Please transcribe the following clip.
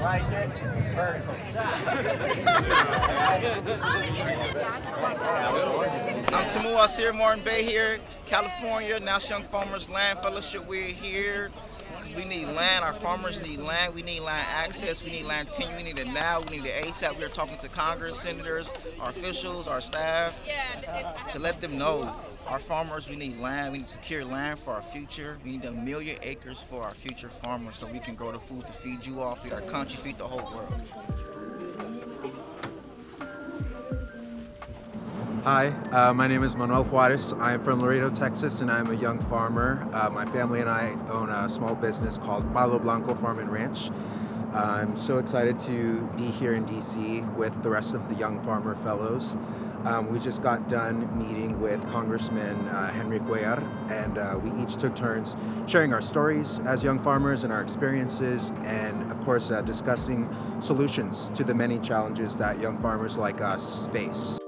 like it? Vertical. I'm Tamu Asir Martin Bay here, California, National Young Farmers Land Fellowship. We're here because we need land. Our farmers need land. We need land access. We need land tenure. We need it now. We need it ASAP. We're talking to Congress, senators, our officials, our staff to let them know our farmers, we need land. We need secure land for our future. We need a million acres for our future farmers so we can grow the food to feed you all, feed our country, feed the whole world. Hi, uh, my name is Manuel Juarez. I'm from Laredo, Texas, and I'm a young farmer. Uh, my family and I own a small business called Palo Blanco Farm and Ranch. Uh, I'm so excited to be here in DC with the rest of the Young Farmer Fellows. Um, we just got done meeting with Congressman uh, Henry Cuellar, and uh, we each took turns sharing our stories as young farmers and our experiences, and of course, discussing solutions to the many challenges that young farmers like us face.